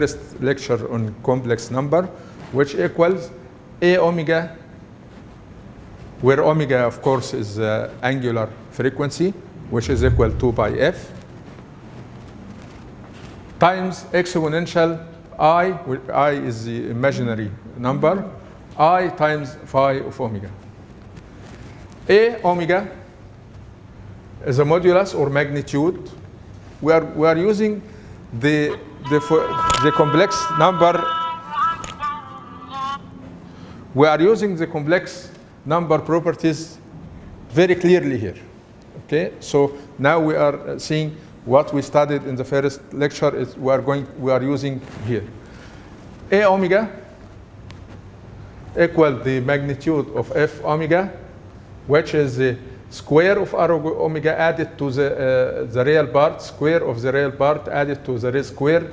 first lecture on complex number, which equals A omega, where omega, of course, is uh, angular frequency, which is equal to pi f, times exponential i, where i is the imaginary number, i times phi of omega. A omega is a modulus or magnitude. We are, we are using the, the, the complex number. We are using the complex number properties very clearly here. Okay, so now we are seeing what we studied in the first lecture is we are going we are using here. A omega equal the magnitude of f omega, which is the square of r omega added to the uh, the real part, square of the real part added to the real square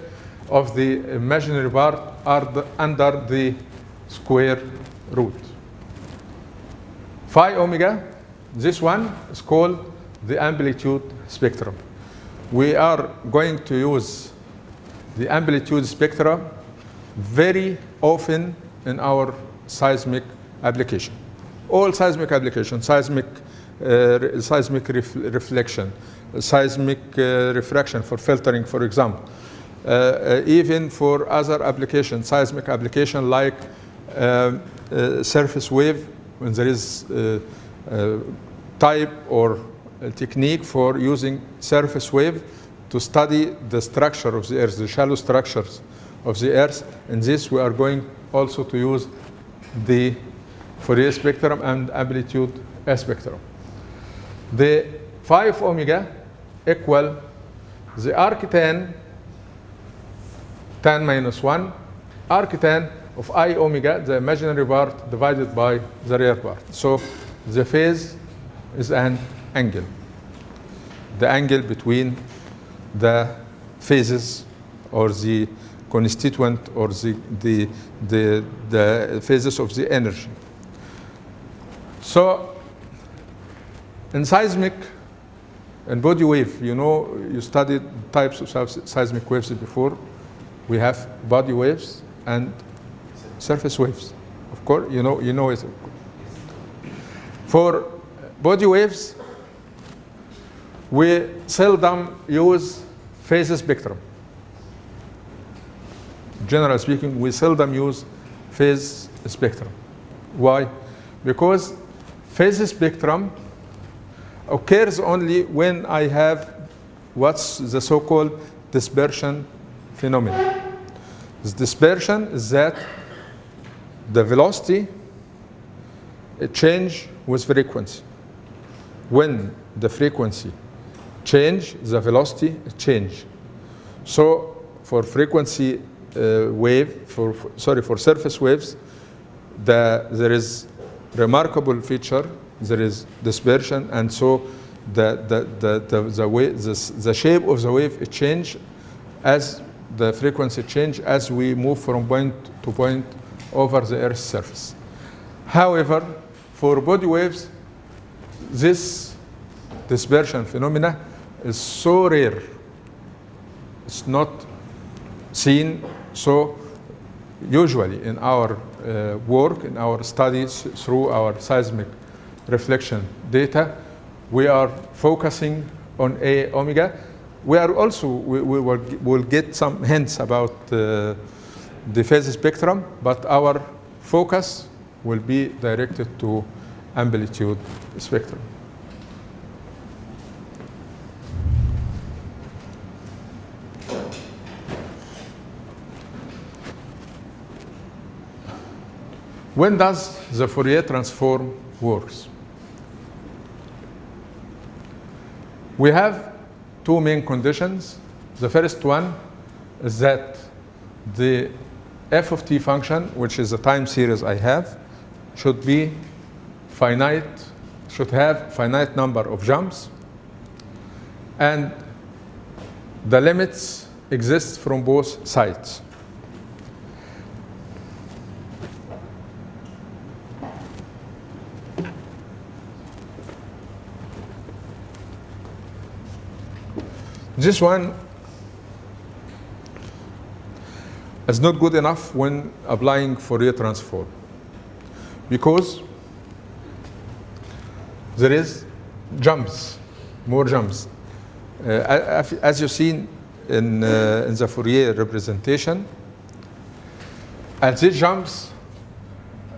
of the imaginary part are the, under the square root. Phi omega, this one is called the amplitude spectrum. We are going to use the amplitude spectrum very often in our seismic application. All seismic applications, seismic, uh, seismic ref reflection, seismic uh, refraction for filtering, for example. Uh, uh even for other applications, seismic application like uh, uh, surface wave, when there is type or technique for using surface wave to study the structure of the earth, the shallow structures of the earth. In this, we are going also to use the Fourier spectrum and amplitude spectrum. The phi omega equal the arctan tan minus 1 arc arctan of i omega, the imaginary part divided by the real part. So the phase is an angle. The angle between the phases or the constituent or the, the, the, the phases of the energy. So in seismic and body wave, you know, you studied types of seismic waves before. We have body waves and surface waves. Of course, you know, you know it. For body waves, we seldom use phase spectrum. Generally speaking, we seldom use phase spectrum. Why? Because phase spectrum occurs only when I have what's the so-called dispersion phenomenon. This dispersion is that the velocity change with frequency. When the frequency change, the velocity change. So for frequency uh, wave, for, sorry, for surface waves, the, there is remarkable feature, there is dispersion, and so the, the, the, the, the, wave, the, the shape of the wave change as the frequency change as we move from point to point over the Earth's surface. However, for body waves, this dispersion phenomena is so rare. It's not seen so usually in our uh, work, in our studies through our seismic reflection data, we are focusing on A omega. We are also, we, we will, will get some hints about uh, the phase spectrum, but our focus will be directed to amplitude spectrum. When does the Fourier transform works? We have two main conditions. The first one is that the f of t function, which is the time series I have, should be finite, should have finite number of jumps, and the limits exist from both sides. This one is not good enough when applying Fourier transform because there is jumps, more jumps. Uh, as- you've seen in, uh, in the Fourier representation, at these jumps,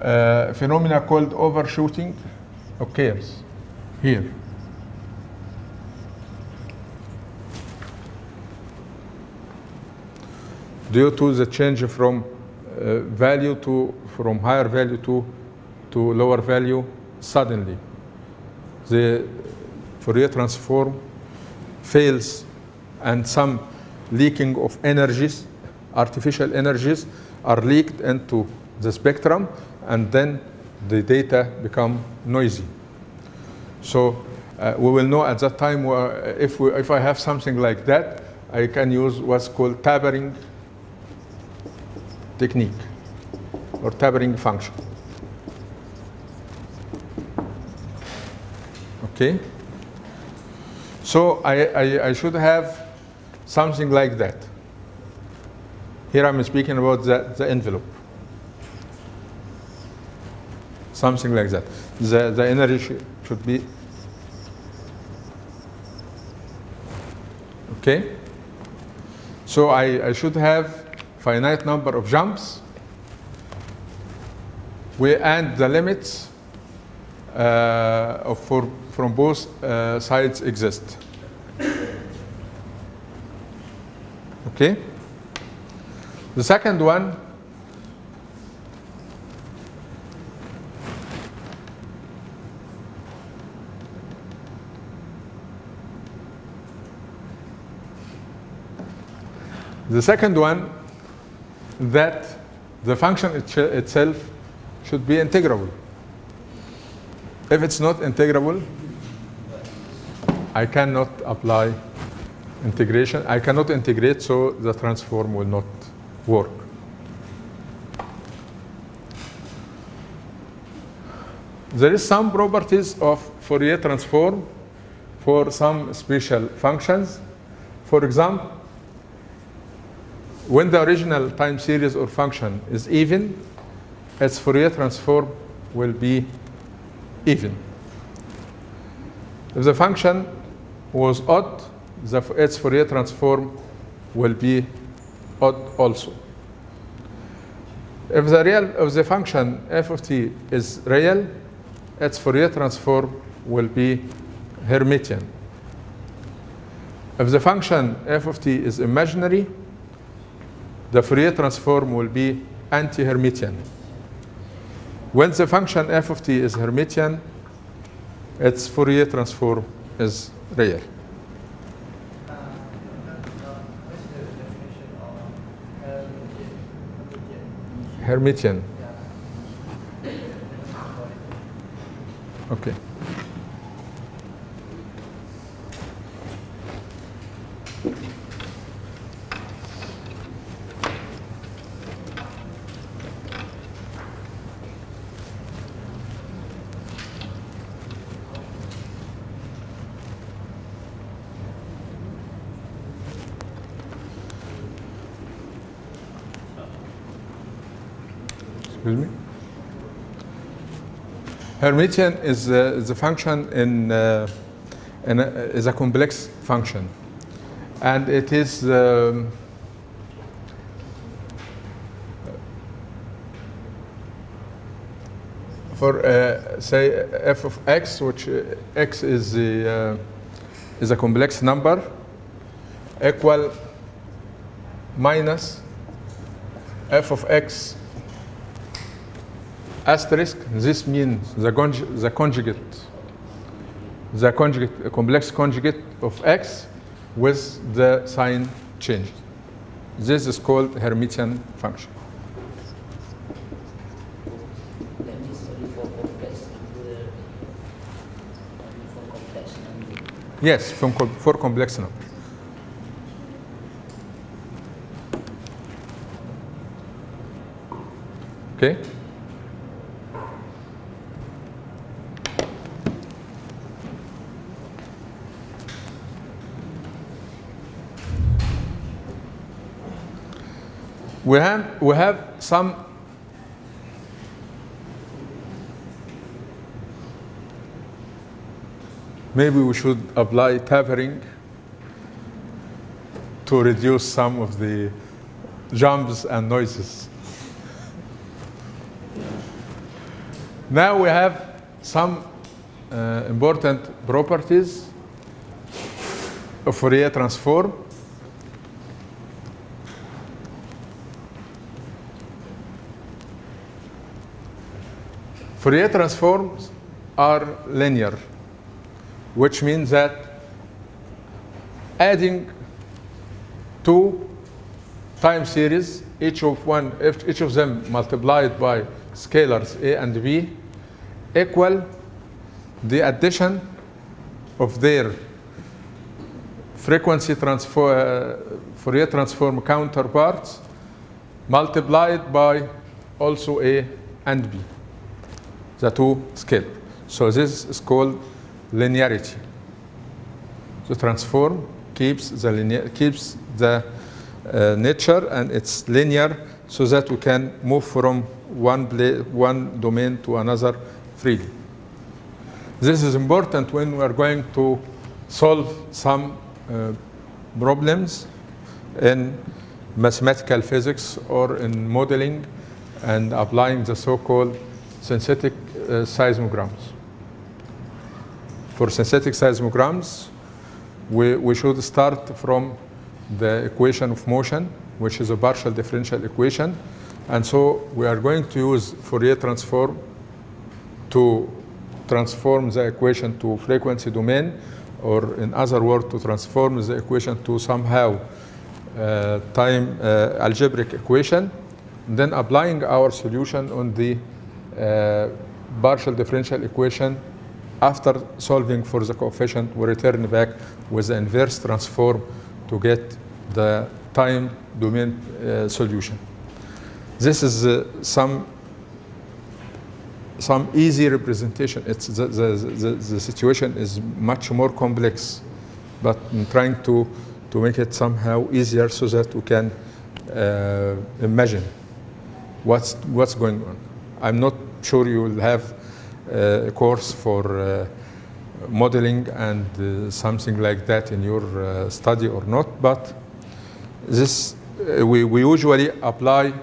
uh, phenomena called overshooting occurs here. Due to the change from uh, value to from higher value to to lower value suddenly, the Fourier transform fails, and some leaking of energies, artificial energies, are leaked into the spectrum, and then the data become noisy. So uh, we will know at that time if, we, if I have something like that, I can use what's called tapering technique or tapering function. Okay? So I, I, I should have something like that. Here I'm speaking about the, the envelope. Something like that. The, the energy sh- should be. Okay? So I, I should have finite number of jumps. We and the limits uh, for, from both uh, sides exist. Okay? The second one The second one that the function itch- itself should be integrable. If it's not integrable, I cannot apply integration. I cannot integrate, so the transform will not work. There is some properties of Fourier transform for some special functions. For example, when the original time series or function is even, its Fourier transform will be even. If the function was odd, the, its Fourier transform will be odd also. If the real if the function f of t is real, its Fourier transform will be Hermitian. If the function f of t is imaginary, the Fourier transform will be anti-Hermitian. When the function f of t is Hermitian, its Fourier transform is real. Hermitian. Okay. Excuse me. Hermitian is, uh, a function in, uh, in a, is a complex function, and it is um, for uh, say f of x, which uh, x is the uh, is a complex number, equal minus f of x asterisk, this means the, conj- the conjugate, the conjugate, complex conjugate of x with the sign changed. This is called Hermitian function. Yes, from for complex number. Okay? We have, we have some maybe we should apply tapering to reduce some of the jumps and noises. Now we have some uh, important properties of Fourier transform. Fourier transforms are linear, which means that adding two time series, each of one, each of them multiplied by scalars a and b, equal the addition of their frequency transform, uh, Fourier transform counterparts multiplied by also a and b, the two scale. So this is called linearity. The transform keeps the linear, keeps the uh, nature and it's linear so that we can move from one, one domain to another freely. This is important when we are going to solve some uh, problems in mathematical physics or in modeling and applying the so-called synthetic seismograms. For synthetic seismograms, we, we should start from the equation of motion, which is a partial differential equation. And so we are going to use Fourier transform to transform the equation to frequency domain, or in other words, to transform the equation to somehow uh, time uh, algebraic equation, then applying our solution on the uh, partial differential equation after solving for the coefficient, we return back with the inverse transform to get the time domain uh, solution. This is uh, some some easy representation. It's the, the, the, the situation is much more complex, but I'm trying to, to make it somehow easier so that we can uh, imagine what's, what's going on. I'm not sure you will have uh, a course for uh, modeling and uh, something like that in your study or not, but this we, we usually apply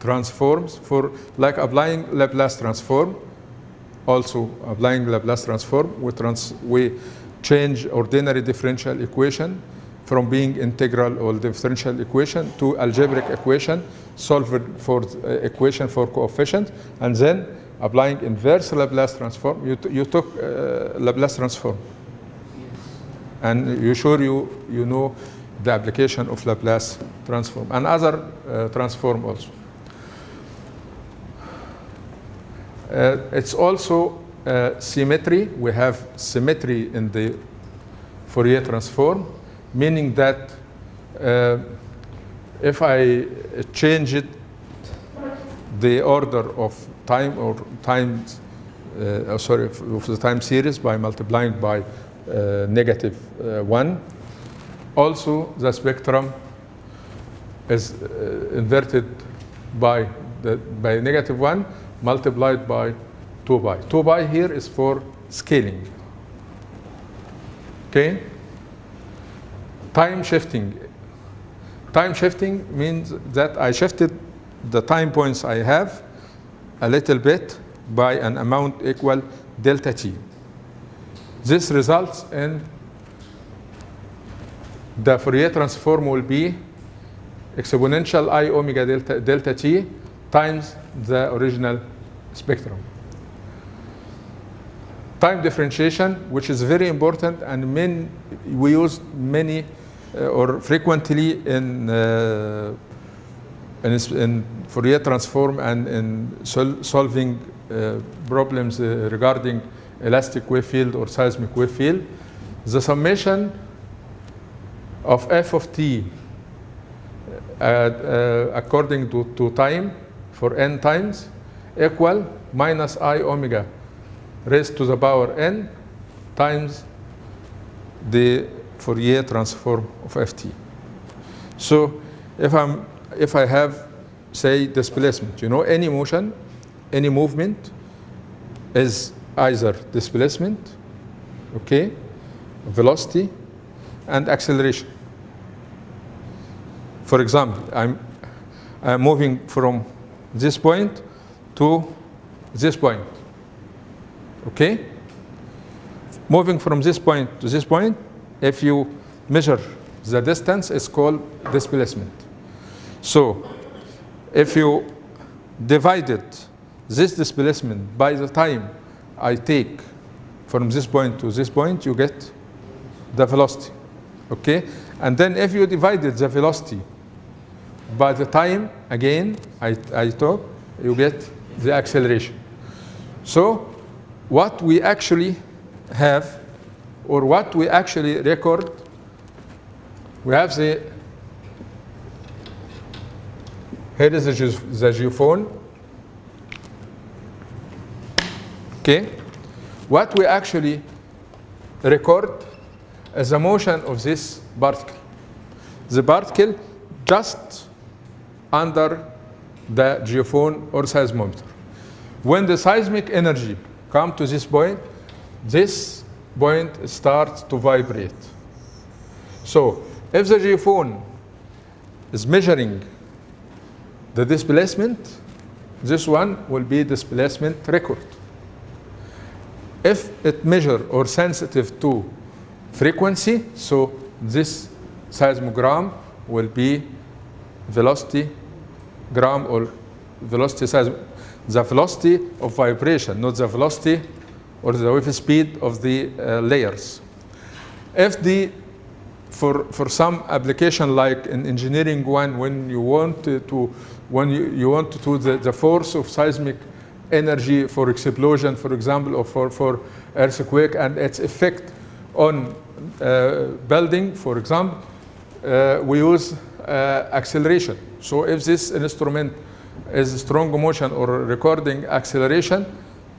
transforms for like applying Laplace transform. Also applying Laplace transform, we, trans, we change ordinary differential equation from being integral or differential equation to algebraic equation, solve for uh, equation for coefficient, and then applying inverse Laplace transform. You, you took uh, Laplace transform, and you sure you you know the application of Laplace transform and other uh, transform also. Uh, it's also uh, symmetry. We have symmetry in the Fourier transform, meaning that uh, if I change it, the order of time or times, uh, oh, sorry, of the time series by multiplying by uh, negative uh, one. Also, the spectrum is uh, inverted by the, by negative one multiplied by 2 pi. 2 pi here is for scaling. Okay? Time shifting. Time shifting means that I shifted the time points I have a little bit by an amount equal delta t. This results in the Fourier transform will be exponential i omega delta, delta t times the original spectrum. Time differentiation, which is very important, and main, we use many or frequently in, uh, in, in Fourier transform and in sol- solving uh, problems uh, regarding elastic wave field or seismic wave field. The summation of f of t uh, uh, according to, to time for n times equal minus i omega raised to the power n times the Fourier transform of ft. So if I'm if I have say displacement. You know, any motion, any movement is either displacement, okay, velocity, and acceleration. For example, I'm, I'm moving from this point to this point, okay? Moving from this point to this point, if you measure the distance, it's called displacement. So if you divided this displacement by the time I take from this point to this point, you get the velocity. Okay? And then if you divided the velocity by the time, again, I, I took, you get the acceleration. So what we actually have, or what we actually record, we have the here is the, the geophone. Okay. What we actually record is the motion of this particle. The particle just under the geophone or seismometer. When the seismic energy come to this point, this point starts to vibrate. So if the is measuring the displacement, this one will be displacement record. If it measure or sensitive to frequency, so this seismogram will be velocity gram or velocity seism the velocity of vibration, not the velocity or the wave speed of the uh, layers. If the for for some application like in engineering one when you want to, when you, you want to do the, the force of seismic energy for explosion for example or for, for earthquake and its effect on uh, building for example uh, we use uh, acceleration so if this instrument is strong motion or recording acceleration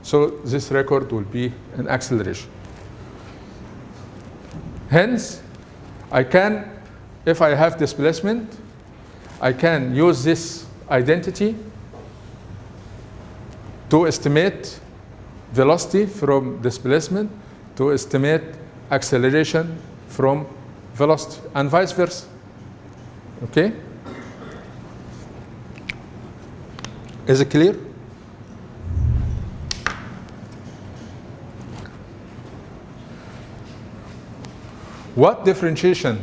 so this record will be an acceleration hence I can, if I have displacement, I can use this identity to estimate velocity from displacement, to estimate acceleration from velocity, and vice versa. Okay? Is it clear? What differentiation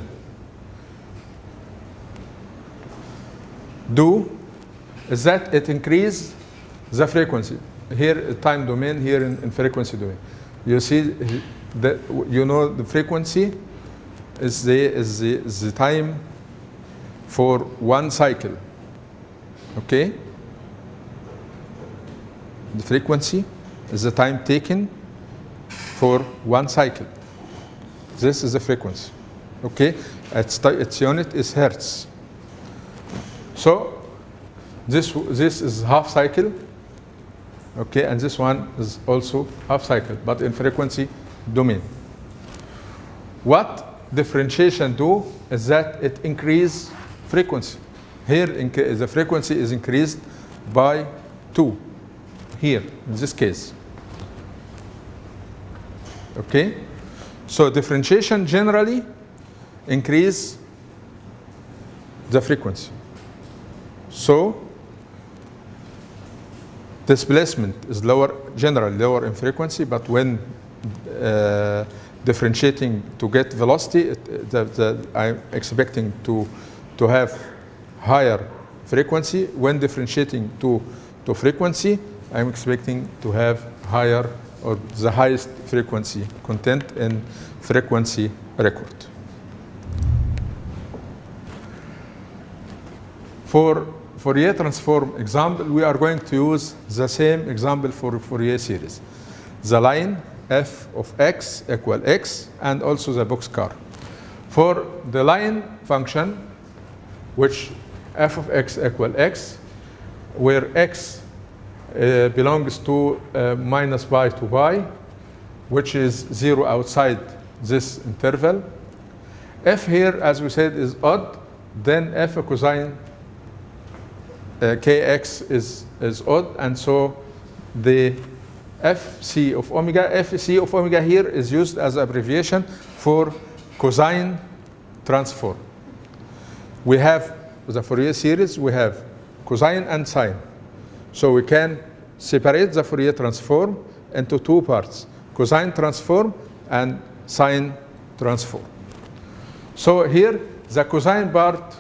do is that it increase the frequency. Here time domain, here in, in frequency domain. You see that you know the frequency is the is the, is the time for one cycle. Okay? The frequency is the time taken for one cycle. This is the frequency. Okay? Its, its unit is hertz. So this, this is half cycle. Okay, and this one is also half cycle, but in frequency domain. What differentiation do is that it increase frequency. Here inc- the frequency is increased by 2. Here, in this case. Okay? So differentiation generally increase the frequency. So displacement is lower, generally lower in frequency, but when uh, differentiating to get velocity, it, the, the, I'm expecting to, to have higher frequency. When differentiating to, to frequency, I'm expecting to have higher or the highest frequency content in frequency record. For Fourier transform example, we are going to use the same example for Fourier series. The line f of x equal x and also the boxcar. For the line function, which f of x equal x, where x uh, belongs to uh, minus pi to pi, which is zero outside this interval. F here, as we said, is odd, then f cosine uh, kx is, is odd, and so the fc of omega, fc of omega here is used as abbreviation for cosine transform. We have the Fourier series, we have cosine and sine. So we can separate the Fourier transform into two parts, cosine transform and sine transform. So here, the cosine part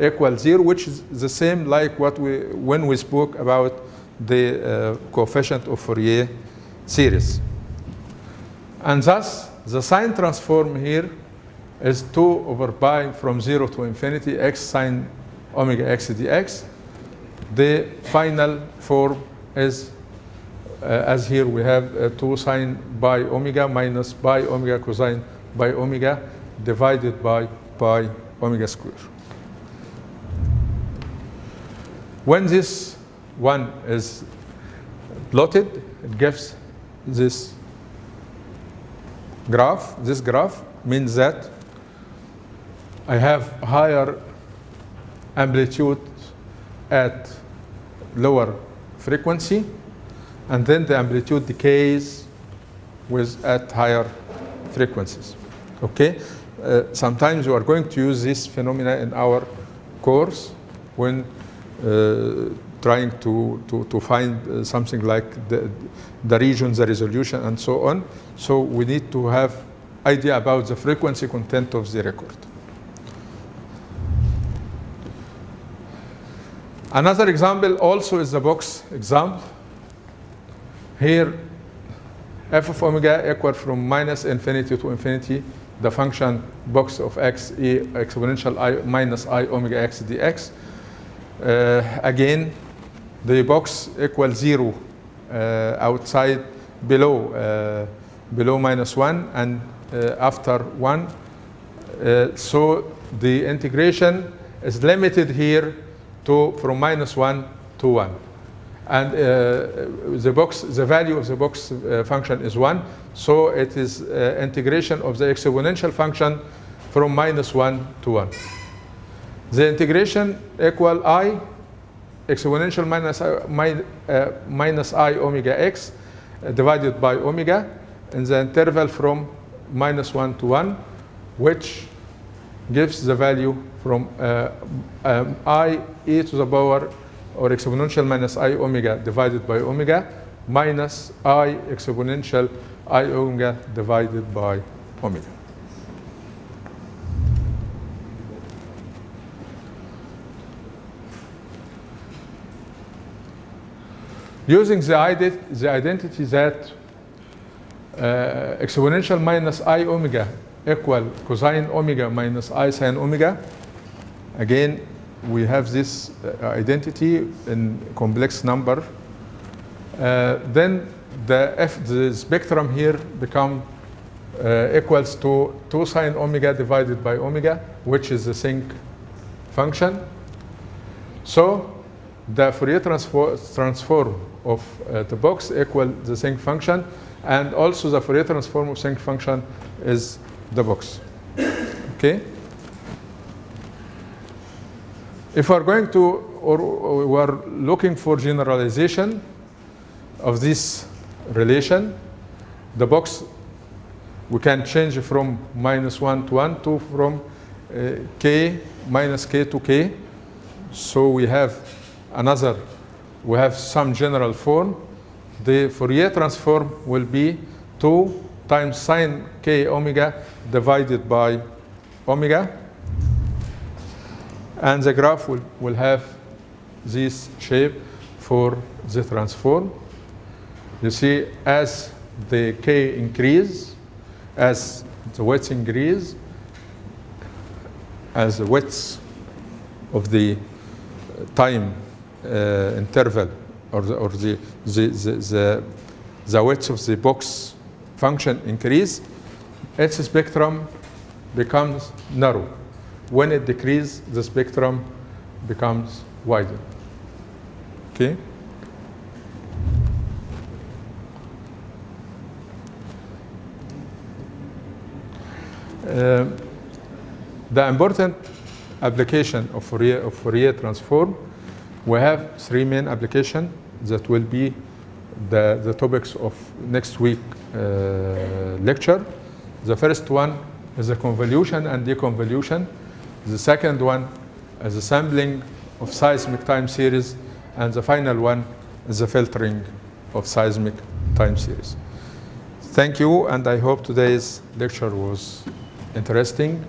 equals zero, which is the same like what we, when we spoke about the uh, coefficient of Fourier series. And thus, the sine transform here is 2 over pi from 0 to infinity x sine omega x dx. The final form is, uh, as here we have uh, 2 sine pi omega minus pi omega cosine pi omega divided by pi omega square. When this one is plotted, it gives this graph. This graph means that I have higher amplitude at lower frequency, and then the amplitude decays with at higher frequencies. Okay? Uh, sometimes we are going to use this phenomena in our course when uh, trying to, to, to find uh, something like the, the regions, the resolution, and so on. So we need to have idea about the frequency content of the record. Another example also is the box example. Here, f of omega equal from minus infinity to infinity, the function box of x e exponential i minus i omega x dx. Uh, again, the box equals zero uh, outside below uh, below minus one and uh, after one. Uh, so the integration is limited here to from minus one to one. And uh, the box, the value of the box uh, function is one, so it is uh, integration of the exponential function from minus one to one. The integration equal i exponential minus i, mi, uh, minus i omega x uh, divided by omega in the interval from minus 1 to 1, which gives the value from uh, um, i e to the power or exponential minus i omega divided by omega minus i exponential i omega divided by omega. Using the, ident the identity that uh, exponential minus i omega equal cosine omega minus i sine omega. Again, we have this uh, identity in complex number. Uh, then the f the spectrum here become uh, equals to 2 sine omega divided by omega, which is the sinc function. So the Fourier transfor transform of uh, the box equal the sinc function, and also the Fourier transform of sinc function is the box. Okay. If we're going to, or, we're looking for generalization of this relation, the box we can change from minus 1 to 1 to from uh, k minus k to k. So we have another, we have some general form. The Fourier transform will be 2 times sine k omega divided by omega. And the graph will, will have this shape for the transform. You see, as the k increase, as the width increase, as the width of the time uh, interval or the, or the, the, the, the, the width of the box function increase, its spectrum becomes narrow. When it decreases, the spectrum becomes wider. Okay? Uh, the important application of Fourier, of Fourier transform We have three main applications that will be the, the topics of next week Uh, lecture. The first one is the convolution and deconvolution. The second one is the sampling of seismic time series. And the final one is the filtering of seismic time series. Thank you, and I hope today's lecture was interesting